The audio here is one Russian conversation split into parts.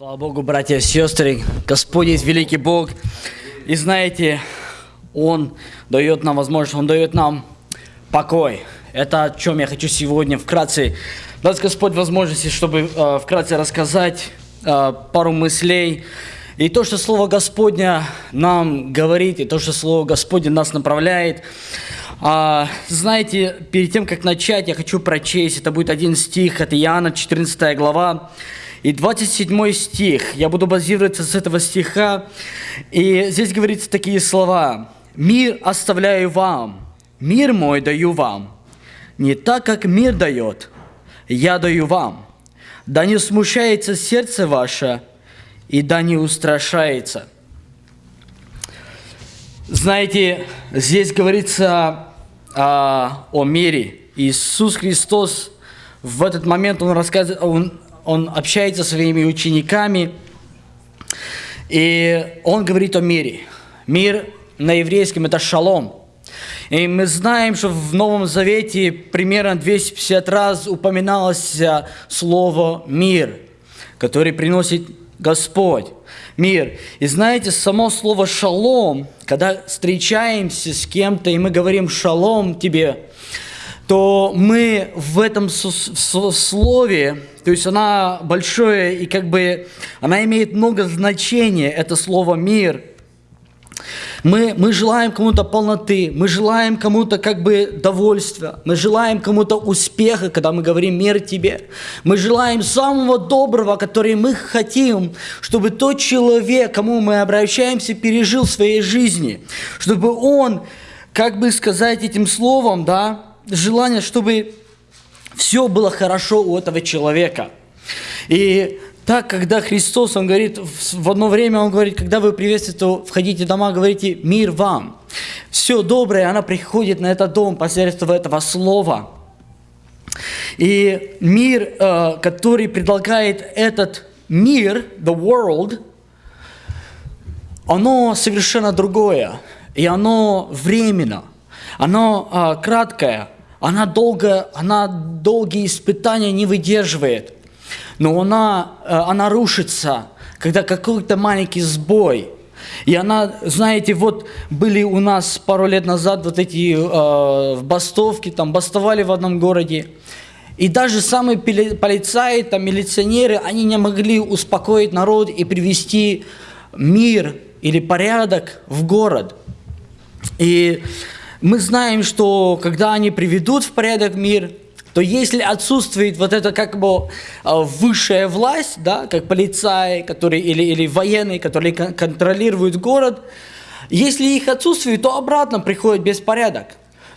Слава Богу, братья и сестры, Господь есть великий Бог. И знаете, Он дает нам возможность, Он дает нам покой. Это о чем я хочу сегодня вкратце дать Господь возможности, чтобы э, вкратце рассказать э, пару мыслей. И то, что Слово Господня нам говорит, и то, что Слово Господне нас направляет. А, знаете, перед тем, как начать, я хочу прочесть, это будет один стих, это Иоанна, 14 глава, и 27 стих. Я буду базироваться с этого стиха. И здесь говорится такие слова. «Мир оставляю вам, мир мой даю вам, не так, как мир дает, я даю вам. Да не смущается сердце ваше, и да не устрашается». Знаете, здесь говорится а, о мире. Иисус Христос в этот момент, Он рассказывает, Он, он общается со своими учениками, и Он говорит о мире. Мир на еврейском – это шалом. И мы знаем, что в Новом Завете примерно 250 раз упоминалось слово «мир», который приносит Господь мир. И знаете, само слово «шалом», когда встречаемся с кем-то, и мы говорим «шалом тебе», то мы в этом слове, то есть она большое, и как бы она имеет много значения, это слово «мир», мы, мы желаем кому-то полноты, мы желаем кому-то как бы довольствия, мы желаем кому-то успеха, когда мы говорим «мир тебе». Мы желаем самого доброго, который мы хотим, чтобы тот человек, кому мы обращаемся, пережил в своей жизни, чтобы он, как бы сказать этим словом, да, желание, чтобы все было хорошо у этого человека. И так, когда Христос, Он говорит, в одно время Он говорит, когда вы приветствуете, входите в дома, говорите «мир вам». Все доброе, оно приходит на этот дом посредством этого слова. И мир, э, который предлагает этот мир, the world, оно совершенно другое. И оно временно, оно э, краткое, она долго, она долгие испытания не выдерживает – но она, э, она рушится, когда какой-то маленький сбой. И она, знаете, вот были у нас пару лет назад вот эти э, бастовки, там бастовали в одном городе. И даже самые полицаи, там, милиционеры, они не могли успокоить народ и привести мир или порядок в город. И мы знаем, что когда они приведут в порядок мир, то если отсутствует вот эта как бы а, высшая власть, да, как полицаи, которые, или, или военные, которые контролируют город, если их отсутствует, то обратно приходит беспорядок.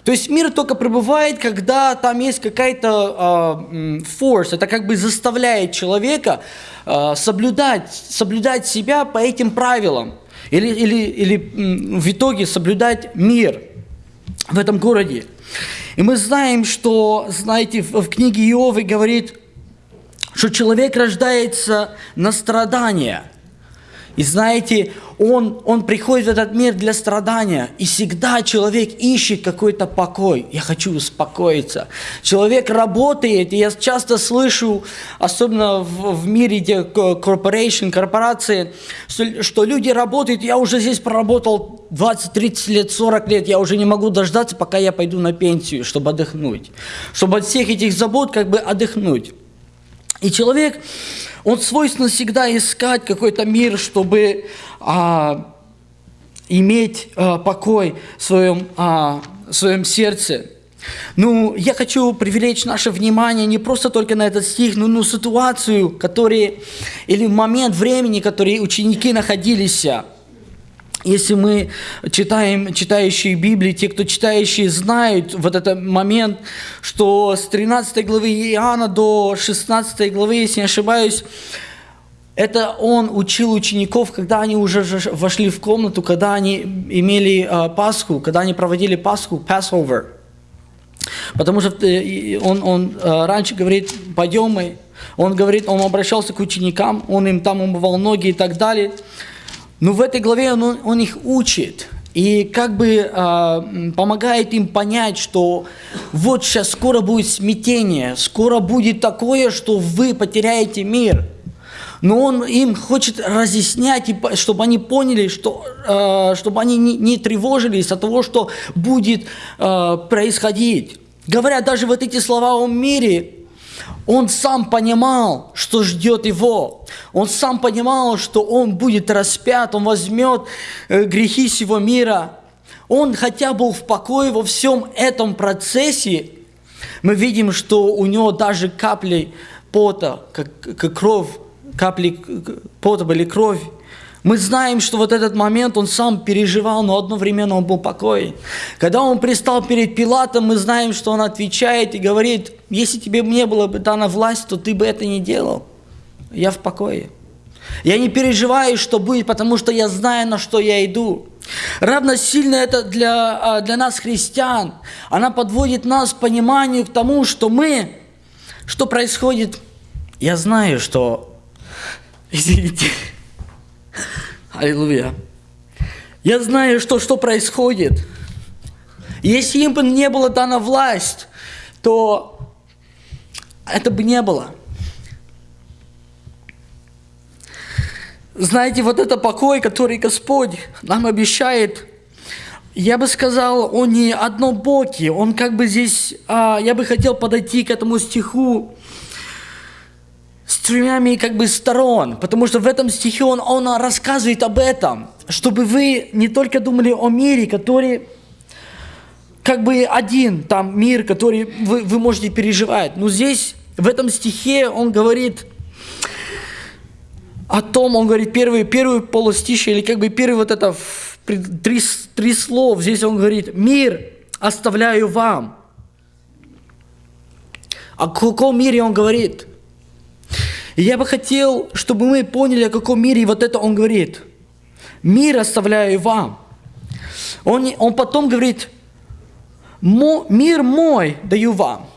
То есть мир только пребывает, когда там есть какая-то э, force, это как бы заставляет человека э, соблюдать, соблюдать себя по этим правилам. Или, или, или в итоге соблюдать мир в этом городе. И мы знаем, что, знаете, в книге Иовы говорит, что человек рождается на страдания. И знаете, он, он приходит в этот мир для страдания, и всегда человек ищет какой-то покой. Я хочу успокоиться. Человек работает, и я часто слышу, особенно в, в мире, где corporation, корпорации, что, что люди работают, я уже здесь проработал 20, 30 лет, 40 лет, я уже не могу дождаться, пока я пойду на пенсию, чтобы отдохнуть. Чтобы от всех этих забот как бы отдохнуть. И человек, он свойственно всегда искать какой-то мир, чтобы а, иметь а, покой в своем, а, в своем сердце. Ну, я хочу привлечь наше внимание не просто только на этот стих, но на ситуацию, который, или момент времени, который ученики находились. Если мы читаем, читающие Библии, те, кто читающие, знают вот этот момент, что с 13 главы Иоанна до 16 главы, если не ошибаюсь, это он учил учеников, когда они уже вошли в комнату, когда они имели э, Пасху, когда они проводили Пасху, Passover. Потому что э, он, он э, раньше говорит, пойдем мы. Он говорит, он обращался к ученикам, он им там умывал ноги и так далее. Но в этой главе он, он их учит и как бы э, помогает им понять, что вот сейчас скоро будет смятение, скоро будет такое, что вы потеряете мир. Но он им хочет разъяснять, чтобы они поняли, что, э, чтобы они не тревожились от того, что будет э, происходить. Говоря даже вот эти слова о мире, он сам понимал, что ждет его. Он сам понимал, что он будет распят, он возьмет э, грехи всего мира. Он хотя был в покое во всем этом процессе. Мы видим, что у него даже капли пота, как, как кровь, капли пота были кровь. Мы знаем, что вот этот момент он сам переживал, но одновременно он был покоен. Когда он пристал перед Пилатом, мы знаем, что он отвечает и говорит, если тебе не было бы дана власть, то ты бы это не делал. Я в покое. Я не переживаю, что будет, потому что я знаю, на что я иду. Равно сильно это для, а, для нас, христиан. Она подводит нас к пониманию к тому, что мы, что происходит. Я знаю, что... Извините. Аллилуйя. Я знаю, что, что происходит. Если им бы не было дана власть, то это бы не было. Знаете, вот это покой, который Господь нам обещает, я бы сказал, он не однобокий, он как бы здесь, а, я бы хотел подойти к этому стиху с тремя как бы сторон, потому что в этом стихе он, он рассказывает об этом, чтобы вы не только думали о мире, который как бы один там мир, который вы, вы можете переживать. Но здесь, в этом стихе, он говорит о том, он говорит первый, первый полустище, или как бы первый вот это три, три слов. Здесь он говорит, мир оставляю вам. О каком мире он говорит? И я бы хотел, чтобы мы поняли, о каком мире вот это он говорит. Мир оставляю вам. Он, он потом говорит, мир мой даю вам.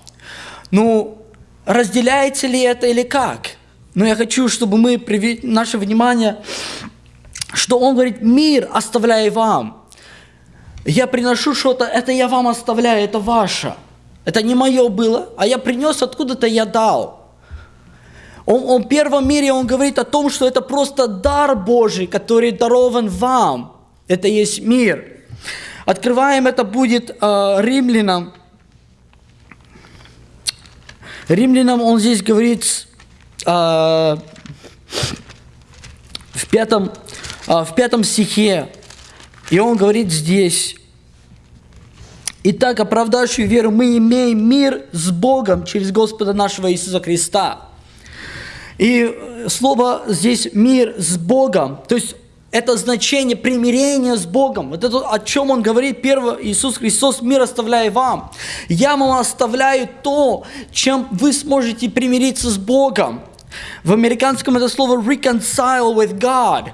Ну, разделяется ли это или как? Но я хочу, чтобы мы привели наше внимание, что он говорит, мир оставляю вам. Я приношу что-то, это я вам оставляю, это ваше. Это не мое было, а я принес откуда-то, я дал. Он, он в первом мире он говорит о том, что это просто дар Божий, который дарован вам. Это есть мир. Открываем это будет э, римлянам. Римлянам он здесь говорит э, в, пятом, э, в пятом стихе. И он говорит здесь, «Итак, оправдавшую веру мы имеем мир с Богом через Господа нашего Иисуса Христа». И слово здесь «мир с Богом», то есть это значение примирения с Богом. Вот это о чем он говорит, первое, Иисус Христос, мир оставляю вам. Я вам оставляю то, чем вы сможете примириться с Богом. В американском это слово reconcile with God.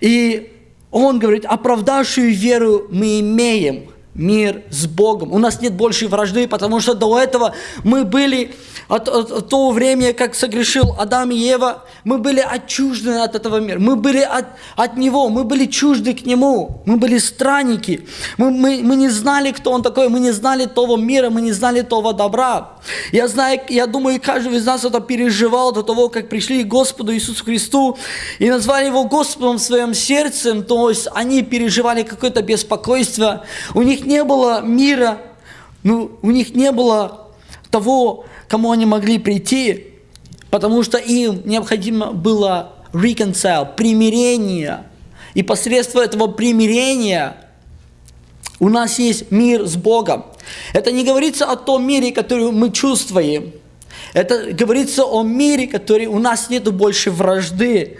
И он говорит, оправдавшую веру мы имеем мир с Богом. У нас нет больше вражды, потому что до этого мы были от, от, от того времени, как согрешил Адам и Ева, мы были отчуждены от этого мира, мы были от, от Него, мы были чужды к Нему, мы были странники, мы, мы, мы не знали, кто Он такой, мы не знали того мира, мы не знали того добра. Я знаю, я думаю, каждый из нас это переживал до того, как пришли к Господу Иисусу Христу и назвали Его Господом в своем сердце, то есть они переживали какое-то беспокойство, у них не было мира, ну, у них не было того, кому они могли прийти, потому что им необходимо было reconcile, примирение. И посредством этого примирения у нас есть мир с Богом. Это не говорится о том мире, который мы чувствуем. Это говорится о мире, который у нас нет больше вражды.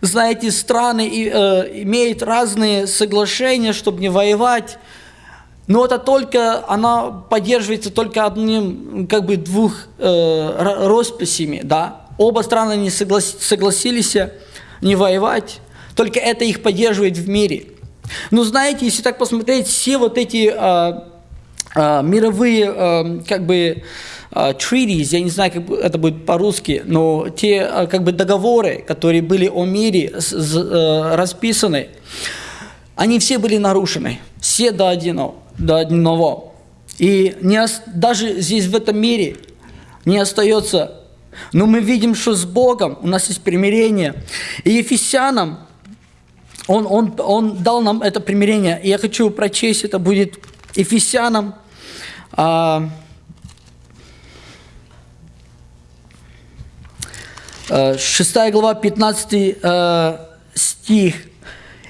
Знаете, страны э, имеют разные соглашения, чтобы не воевать. Но это только, она поддерживается только одним, как бы двух э, росписями, да. Оба страны не соглас, согласились не воевать, только это их поддерживает в мире. Но знаете, если так посмотреть, все вот эти э, э, мировые, э, как бы, Uh, treaties, я не знаю, как это будет по-русски, но те uh, как бы договоры, которые были о мире расписаны, они все были нарушены, все до одного до одного. И не, даже здесь, в этом мире, не остается но мы видим, что с Богом у нас есть примирение. И Ефесянам он, он, он дал нам это примирение. И я хочу прочесть, это будет Ефесянам, а, 6 э, глава, 15 э, стих.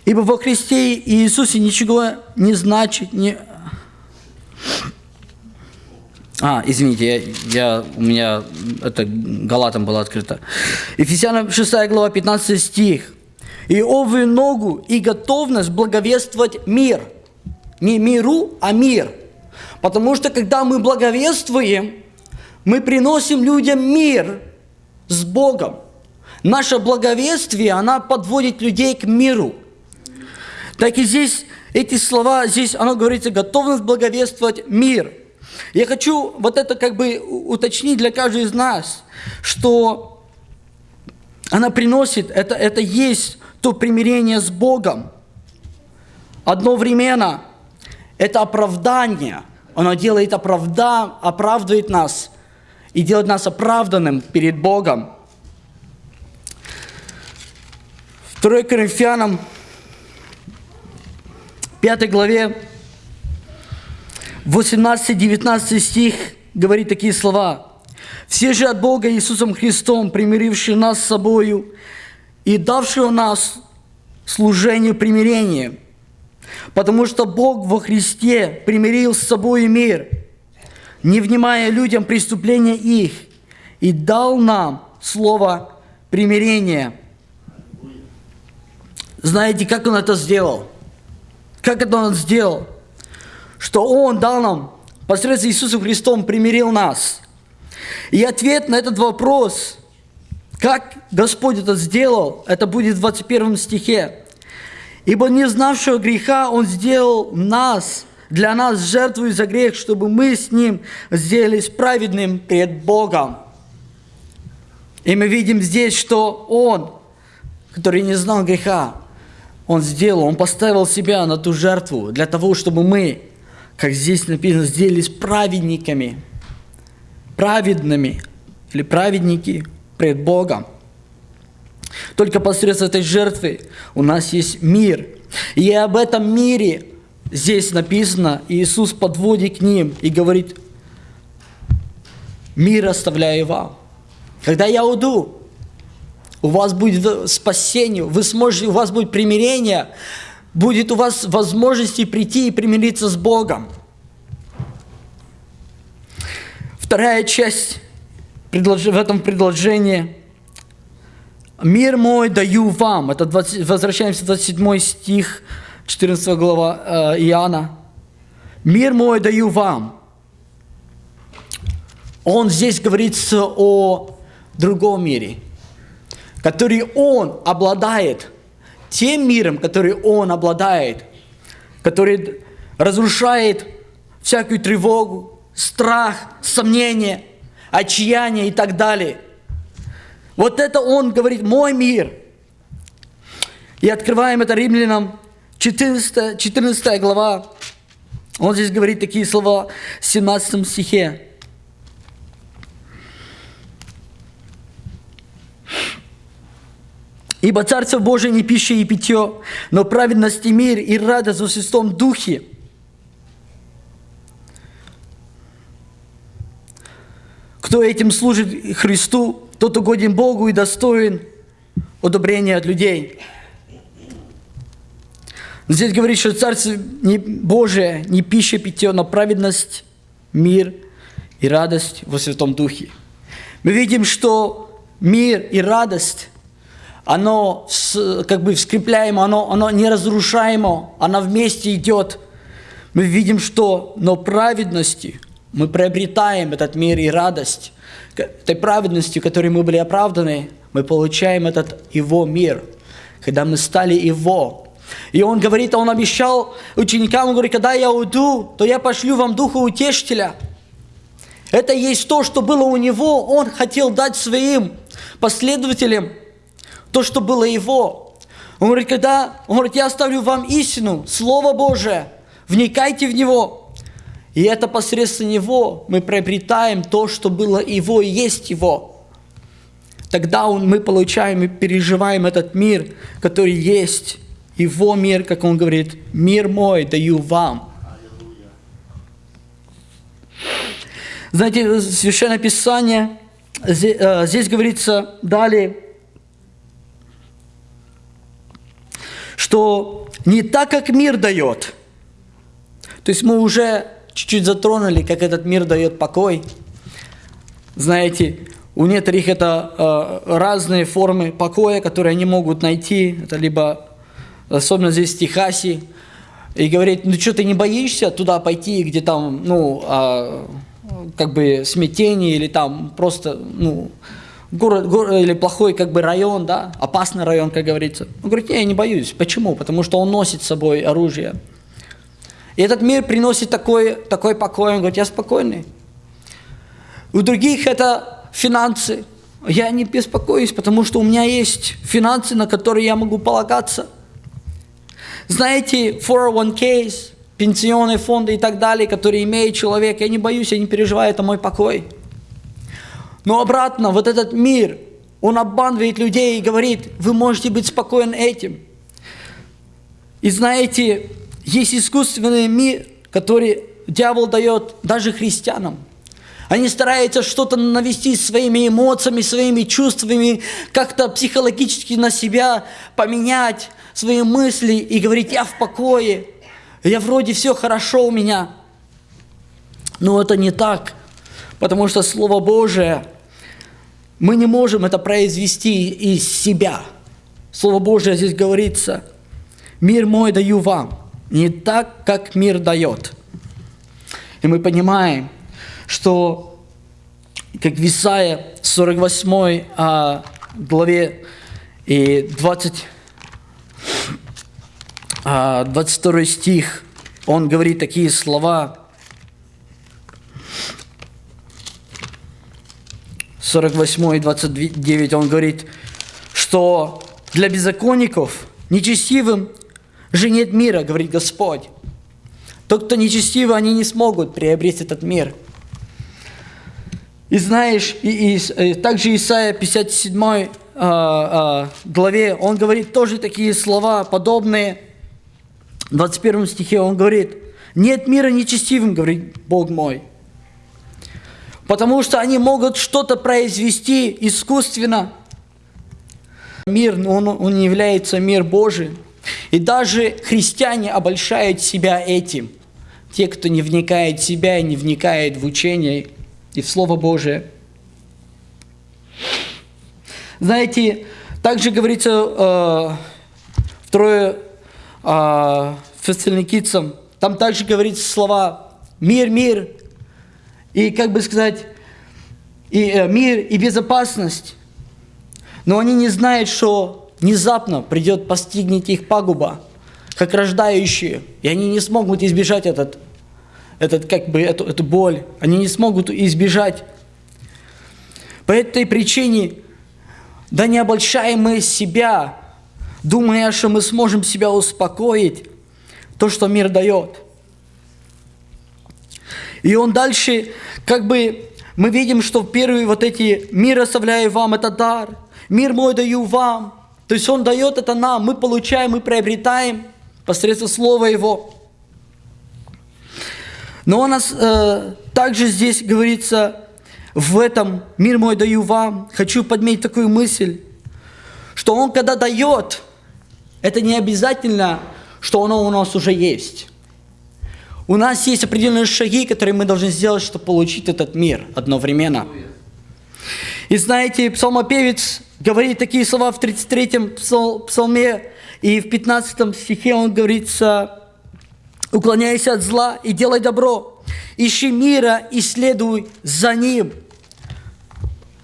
«Ибо во Христе Иисусе ничего не значит, не, а, извините, я, я, у меня это Галатом было открыто. Ефесянам 6 глава, 15 стих. «И овую ногу и готовность благовествовать мир». Не миру, а мир. Потому что, когда мы благовествуем, мы приносим людям мир с Богом. Наше благовествие, она подводит людей к миру. Так и здесь, эти слова, здесь оно говорится, готовность благовествовать мир – я хочу вот это как бы уточнить для каждого из нас, что она приносит, это, это есть то примирение с Богом. Одновременно это оправдание. Оно делает оправда, оправдывает нас и делает нас оправданным перед Богом. 2 Коринфянам 5 главе 18-19 стих говорит такие слова. «Все же от Бога Иисусом Христом, примирившие нас с собою и давшего нас служению примирения, потому что Бог во Христе примирил с собой мир, не внимая людям преступления их, и дал нам слово примирения». Знаете, как Он это сделал? Как это Он сделал? что Он дал нам посредством Иисуса Христом примирил нас. И ответ на этот вопрос, как Господь это сделал, это будет в 21 стихе. «Ибо не знавшего греха Он сделал нас, для нас жертву за грех, чтобы мы с Ним сделались праведным перед Богом». И мы видим здесь, что Он, который не знал греха, Он сделал, Он поставил себя на ту жертву для того, чтобы мы как здесь написано, сделались праведниками, праведными или праведники пред Богом. Только посредством этой жертвы у нас есть мир. И об этом мире здесь написано, Иисус подводит к ним и говорит, мир оставляю вам. Когда я уйду, у вас будет спасение, вы сможете, у вас будет примирение, будет у вас возможности прийти и примириться с Богом. Вторая часть в этом предложении. «Мир мой даю вам». Это 20, возвращаемся в 27 стих, 14 глава э, Иоанна. «Мир мой даю вам». Он здесь говорится о другом мире, который он обладает – тем миром, который Он обладает, который разрушает всякую тревогу, страх, сомнение, отчаяние и так далее. Вот это Он говорит, мой мир. И открываем это римлянам 14, 14 глава. Он здесь говорит такие слова в 17 стихе. Ибо Царство Божие не пища и питье, но праведность и мир и радость во Святом Духе. Кто этим служит Христу, тот угоден Богу и достоин одобрения от людей. Здесь говорит, что Царство Божие не пища и питье, но праведность, мир и радость во Святом Духе. Мы видим, что мир и радость оно как бы скрепляемо, оно, оно неразрушаемо, оно вместе идет. Мы видим, что, но праведности мы приобретаем этот мир и радость. Этой праведностью, которой мы были оправданы, мы получаем этот Его мир, когда мы стали Его. И Он говорит, Он обещал ученикам, Он говорит, когда я уйду, то я пошлю вам Духа Утешителя. Это есть то, что было у Него, Он хотел дать своим последователям – то, что было его. Он говорит, когда, он говорит, я оставлю вам истину, Слово Божие, вникайте в него. И это посредством него мы приобретаем то, что было его и есть его. тогда он, мы получаем и переживаем этот мир, который есть. Его мир, как он говорит, мир мой даю вам. Знаете, Священное Писание, э, здесь говорится далее, что не так, как мир дает. То есть мы уже чуть-чуть затронули, как этот мир дает покой. Знаете, у некоторых это э, разные формы покоя, которые они могут найти. Это либо, особенно здесь в Техасе, и говорит, ну что, ты не боишься туда пойти, где там, ну, э, как бы смятение или там просто, ну, город, город или плохой как бы район, да, опасный район, как говорится. Он говорит, не, я не боюсь. Почему? Потому что он носит с собой оружие. И этот мир приносит такой, такой покой. Он говорит, я спокойный. У других это финансы. Я не беспокоюсь, потому что у меня есть финансы, на которые я могу полагаться. Знаете, 401ks, пенсионные фонды и так далее, которые имеет человек, я не боюсь, я не переживаю, это мой покой. Но обратно, вот этот мир, он обманывает людей и говорит, вы можете быть спокойны этим. И знаете, есть искусственный мир, который дьявол дает даже христианам. Они стараются что-то навести своими эмоциями, своими чувствами, как-то психологически на себя поменять свои мысли и говорить, я в покое, я вроде все хорошо у меня. Но это не так, потому что Слово Божие, мы не можем это произвести из себя. Слово Божие здесь говорится, мир мой даю вам, не так, как мир дает. И мы понимаем, что как в Исаия 48 а, главе и 20, 22 а, стих, он говорит такие слова. 48 и 29 он говорит, что для беззаконников, нечестивым же нет мира, говорит Господь. Тот, кто нечестивый, они не смогут приобрести этот мир. И знаешь, и, и, и также Исайя 57 а, а, главе, он говорит тоже такие слова, подобные – в 21 стихе он говорит, нет мира нечестивым, говорит Бог мой. Потому что они могут что-то произвести искусственно. Мир, он, он является мир Божий. И даже христиане обольщают себя этим. Те, кто не вникает в себя и не вникает в учение и в Слово Божие. Знаете, также говорится э, второе э, фессалоникийцам, там также говорится слова «мир, мир», и, как бы сказать, и, э, мир и безопасность. Но они не знают, что внезапно придет постигнет их пагуба, как рождающие, и они не смогут избежать этот, этот, как бы, эту, эту боль. Они не смогут избежать. По этой причине, да не обольщаем мы себя, думая, что мы сможем себя успокоить, то, что мир дает. И он дальше, как бы, мы видим, что первые вот эти «мир оставляю вам» – это дар, «мир мой даю вам». То есть он дает это нам, мы получаем, мы приобретаем посредством Слова Его. Но у нас э, также здесь говорится, в этом «мир мой даю вам», хочу подметить такую мысль, что Он, когда дает, это не обязательно, что оно у нас уже есть. У нас есть определенные шаги, которые мы должны сделать, чтобы получить этот мир одновременно. И знаете, псалмопевец говорит такие слова в 33-м псалме, и в 15 стихе он говорится, «Уклоняйся от зла и делай добро, ищи мира и следуй за ним».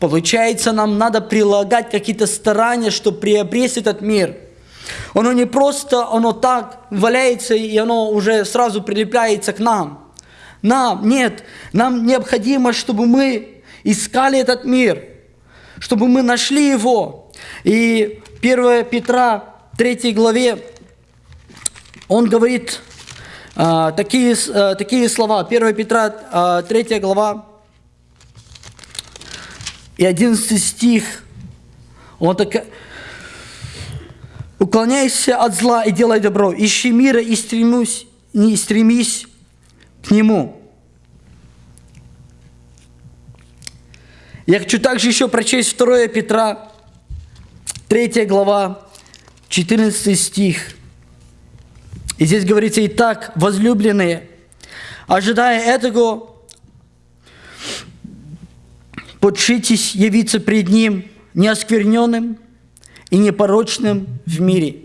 Получается, нам надо прилагать какие-то старания, чтобы приобрести этот мир – оно не просто, оно так валяется, и оно уже сразу прилепляется к нам. Нам, нет, нам необходимо, чтобы мы искали этот мир, чтобы мы нашли его. И 1 Петра 3 главе, он говорит а, такие, а, такие слова. 1 Петра а, 3 глава и 11 стих, Он так... Уклоняйся от зла и делай добро. Ищи мира и стремись, не стремись к нему. Я хочу также еще прочесть 2 Петра, 3 глава, 14 стих. И здесь говорится, «Итак, возлюбленные, ожидая этого, подшитесь явиться пред Ним неоскверненным и непорочным в мире».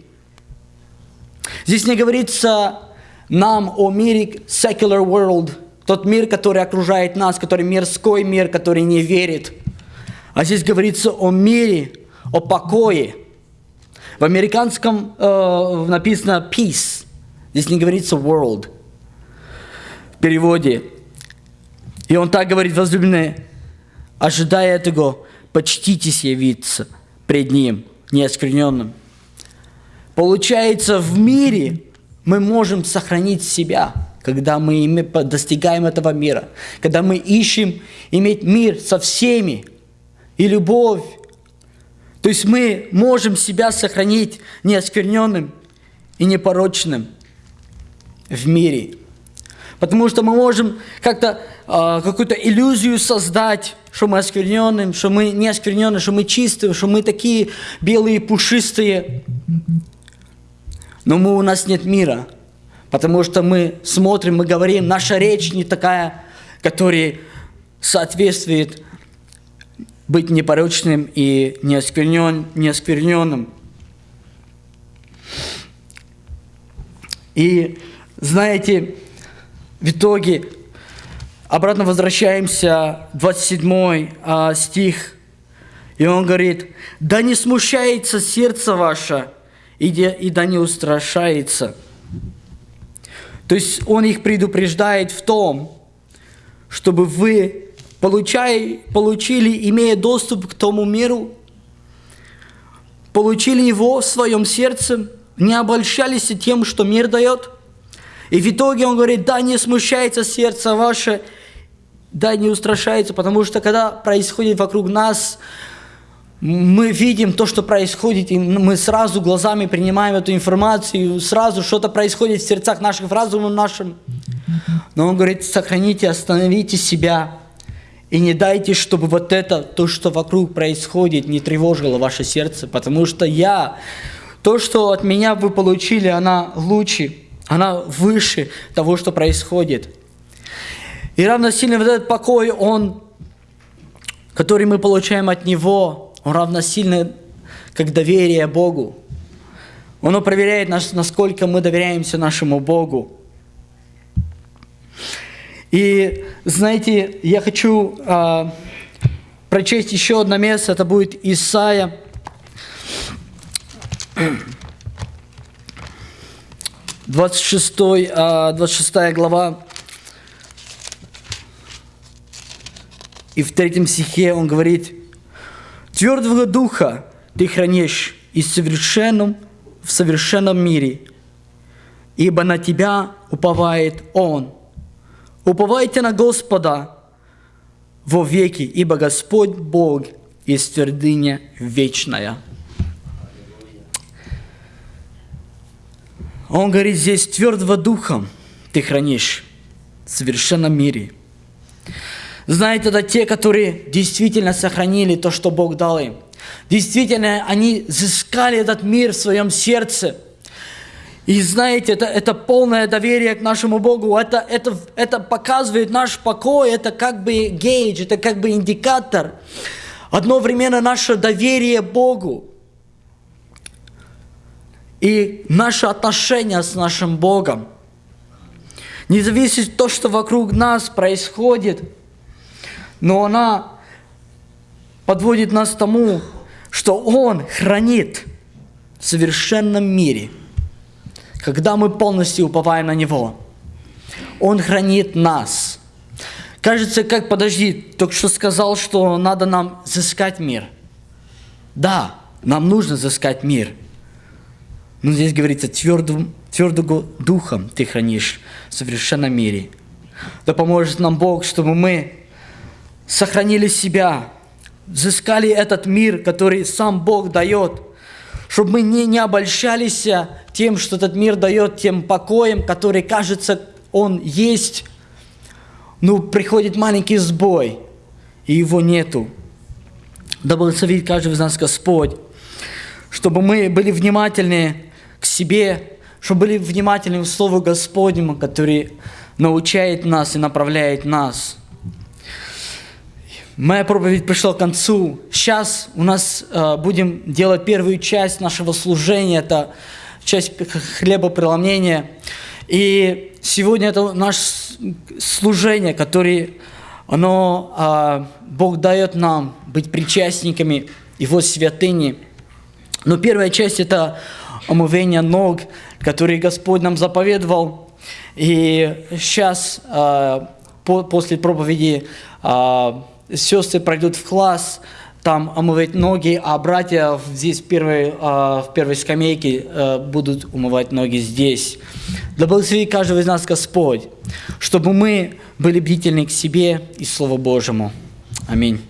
Здесь не говорится нам о мире secular world, тот мир, который окружает нас, который мирской мир, который не верит. А здесь говорится о мире, о покое. В американском э, написано peace. Здесь не говорится world в переводе. И он так говорит, возлюбленные, ожидая этого, почтитесь явиться пред Ним неоскверненным. Получается, в мире мы можем сохранить себя, когда мы достигаем этого мира, когда мы ищем иметь мир со всеми и любовь. То есть мы можем себя сохранить неоскверненным и непорочным в мире. Потому что мы можем как-то э, какую-то иллюзию создать, что мы оскверненным, что мы не оскверненные, что мы чистые, что мы такие белые, пушистые. Но мы, у нас нет мира, потому что мы смотрим, мы говорим, наша речь не такая, которая соответствует быть непорочным и неосквернен, неоскверненным. И знаете, в итоге обратно возвращаемся, 27 а, стих, и он говорит, «Да не смущается сердце ваше, и, де, и да не устрашается». То есть он их предупреждает в том, чтобы вы получай, получили, имея доступ к тому миру, получили его в своем сердце, не обольщались тем, что мир дает. И в итоге он говорит, да, не смущается сердце ваше, да, не устрашается, потому что когда происходит вокруг нас мы видим то, что происходит, и мы сразу глазами принимаем эту информацию, сразу что-то происходит в сердцах наших, в разуме нашем. Но он говорит, сохраните, остановите себя, и не дайте, чтобы вот это, то, что вокруг происходит, не тревожило ваше сердце, потому что я, то, что от меня вы получили, она лучше, она выше того, что происходит. И равносильно вот этот покой, он, который мы получаем от Него, он равносильно как доверие Богу. Оно проверяет нас, насколько мы доверяемся нашему Богу. И знаете, я хочу э, прочесть еще одно место, это будет Исаия. Двадцать шестой, двадцать шестая глава. И в третьем стихе он говорит, Твердого духа ты хранишь и совершенном, в совершенном мире, ибо на тебя уповает Он. Уповайте на Господа во веки, ибо Господь Бог есть твердыня вечная. Он говорит здесь, твердого духом ты хранишь в совершенном мире – знаете, это те, которые действительно сохранили то, что Бог дал им. Действительно, они взыскали этот мир в своем сердце. И знаете, это, это полное доверие к нашему Богу. Это, это, это показывает наш покой, это как бы гейдж, это как бы индикатор. Одновременно наше доверие Богу. И наше отношение с нашим Богом. Не зависит то, что вокруг нас происходит – но она подводит нас к тому, что Он хранит в совершенном мире, когда мы полностью уповаем на Него. Он хранит нас. Кажется, как, подожди, только что сказал, что надо нам взыскать мир. Да, нам нужно взыскать мир. Но здесь говорится, твердым, твердым духом ты хранишь в совершенном мире. Да поможет нам Бог, чтобы мы сохранили себя взыскали этот мир, который сам Бог дает, чтобы мы не, не обольщались тем, что этот мир дает, тем покоем, который, кажется, он есть, ну, приходит маленький сбой, и его нету. Да благословит каждый из нас Господь, чтобы мы были внимательны к себе, чтобы были внимательны к Слову Господнему, который научает нас и направляет нас. Моя проповедь пришла к концу. Сейчас у нас э, будем делать первую часть нашего служения, это часть хлебопреломления. И сегодня это наше служение, которое оно, э, Бог дает нам быть причастниками Его святыни. Но первая часть – это омывение ног, которые Господь нам заповедовал. И сейчас, э, по, после проповеди, э, сестры пройдут в класс, там омывать ноги, а братья здесь в первой, э, в первой скамейке э, будут умывать ноги здесь. Да благословит каждого из нас Господь, чтобы мы были бдительны к себе и Слову Божьему. Аминь.